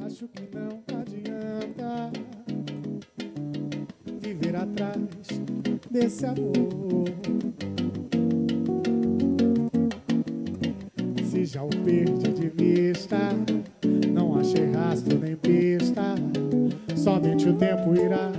Acho que não adianta viver atrás desse amor. Se já o perdi de vista, não achei rastro nem pista. Somente o tempo irá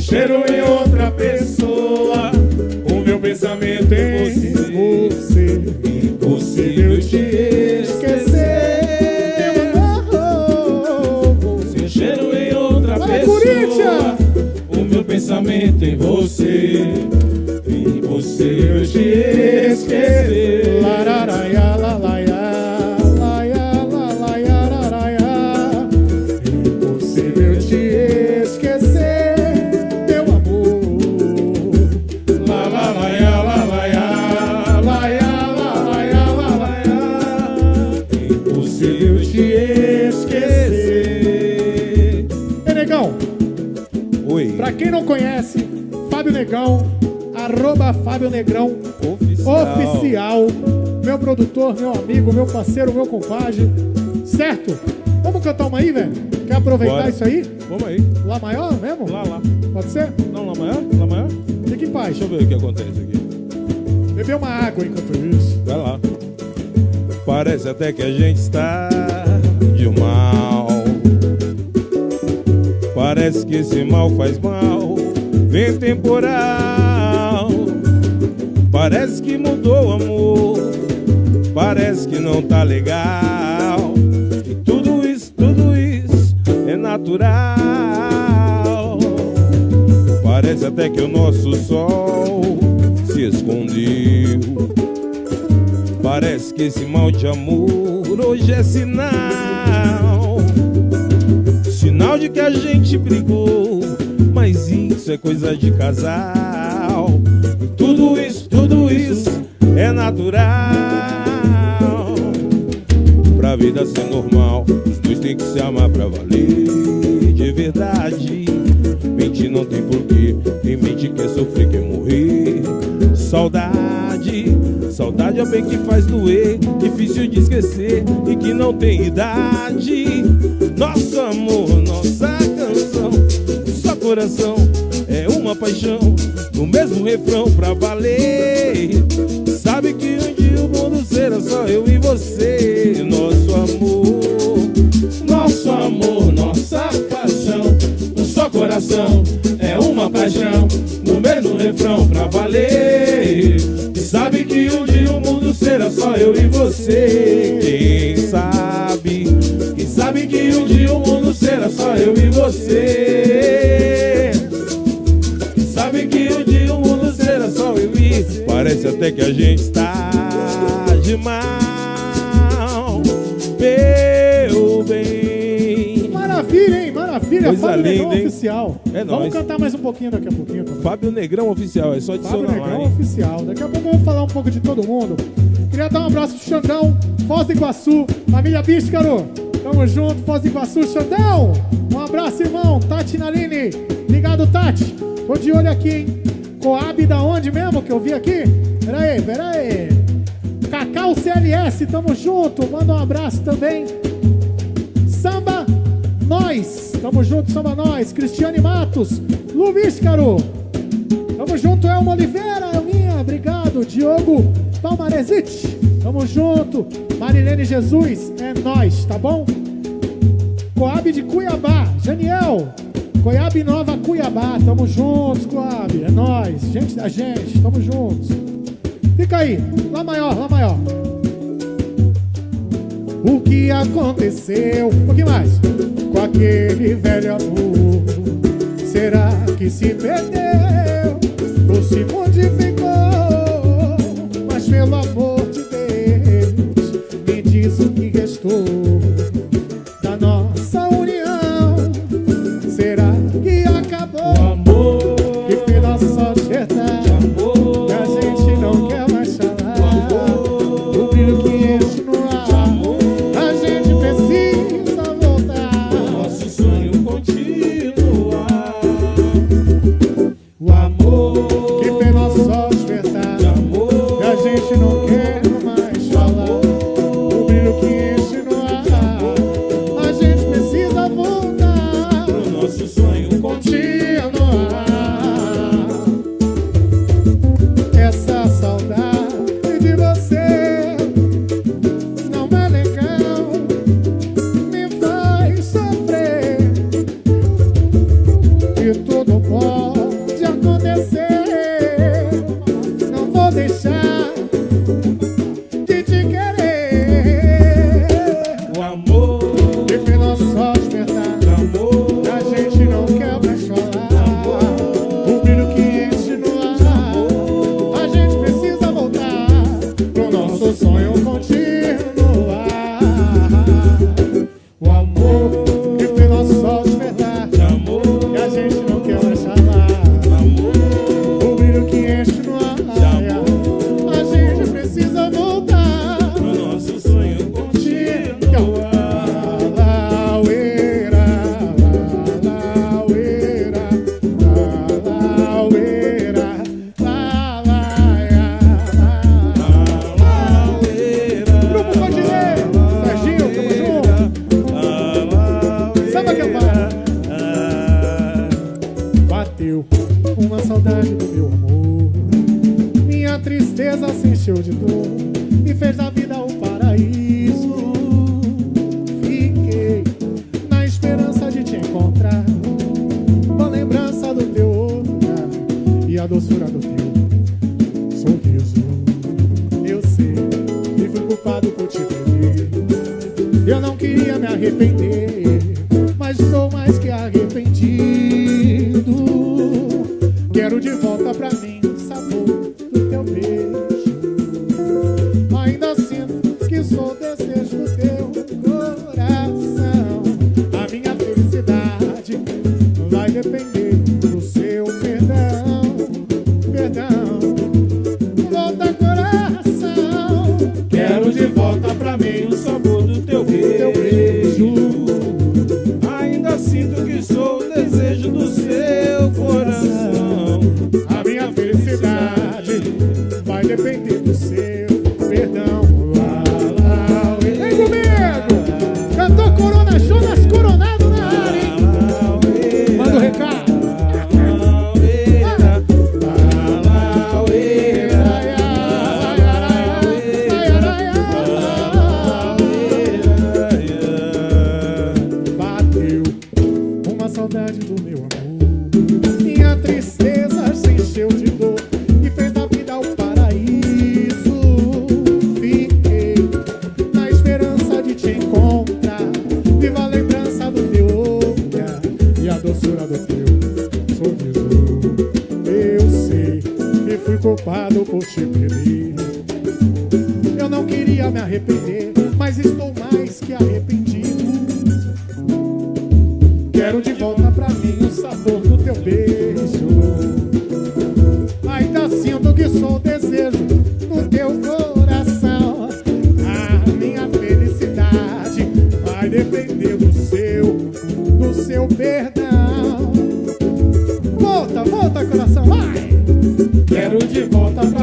cheiro negão, Oi, pra quem não conhece, Fábio Negão, arroba Fábio Negrão oficial. oficial. Meu produtor, meu amigo, meu parceiro, meu compadre. Certo? Vamos cantar uma aí, velho? Quer aproveitar Bora. isso aí? Vamos aí. Lá maior mesmo? Lá, lá. Pode ser? Não, lá maior? Lá maior? Fique em paz. Deixa eu ver o que acontece aqui. Beber uma água enquanto isso. Vai lá. Parece até que a gente está Parece que esse mal faz mal. Vem temporal. Parece que mudou o amor. Parece que não tá legal. E tudo isso, tudo isso é natural. Parece até que o nosso sol se escondeu. Parece que esse mal de amor hoje é sinal. Que a gente brigou, mas isso é coisa de casal. Tudo isso, tudo isso é natural. Pra vida ser normal, os dois tem que se amar pra valer de verdade. Mentir não tem porquê, quem mente quer sofrer, quer morrer. Saudade, saudade é o bem que faz doer, difícil de esquecer e que não tem idade. Nosso amor, nossa canção, só coração é uma paixão, no mesmo refrão pra valer. Sabe que um dia o mundo será só eu e você, nosso amor, nosso amor, nossa paixão, um só coração é uma paixão, no mesmo refrão pra valer. Sabe que um dia o mundo será só eu e você. Quem sabe, sabe que um dia o mundo será só eu e você. Sabe que um dia o mundo será só eu e Parece até que a gente está de mal, meu bem. Maravilha, hein? Maravilha. Coisa Fábio linda, Negrão hein? Oficial. É Vamos nóis. cantar mais um pouquinho daqui a pouquinho também. Fábio Negrão Oficial, é só Fábio adicionar lá, Negrão hein? Oficial. Daqui a pouco eu vou falar um pouco de todo mundo. Queria dar um abraço pro Xandão, Foz do Iguaçu, família Bíscaro. Tamo junto, Foz do Iguaçu, Xandão. Um abraço, irmão. Tati Naline. Ligado, Tati. Tô de olho aqui, hein? Coab da onde mesmo que eu vi aqui? Pera aí, pera aí. Cacau CLS, tamo junto. Manda um abraço também. Samba Nós, tamo junto, Samba Nós. Cristiane Matos, Lu Víscaro. Tamo junto, Elma Oliveira, Elminha, obrigado. Diogo Palmarezite, tamo junto. Marilene Jesus, é nós, tá bom? Coab de Cuiabá, Janiel. Coiab Nova Cuiabá, tamo juntos, Coab, é nós. Gente da gente, tamo juntos. Fica aí, Lá maior, Lá maior. O que aconteceu? Um pouquinho mais. Com aquele velho amor. Será que se perdeu? Ou se modificou? Mais Perder. Eu não queria ia me arrepender, mas estou mais que arrependido. Quero de volta pra mim o sabor do teu beijo. Quero de volta pra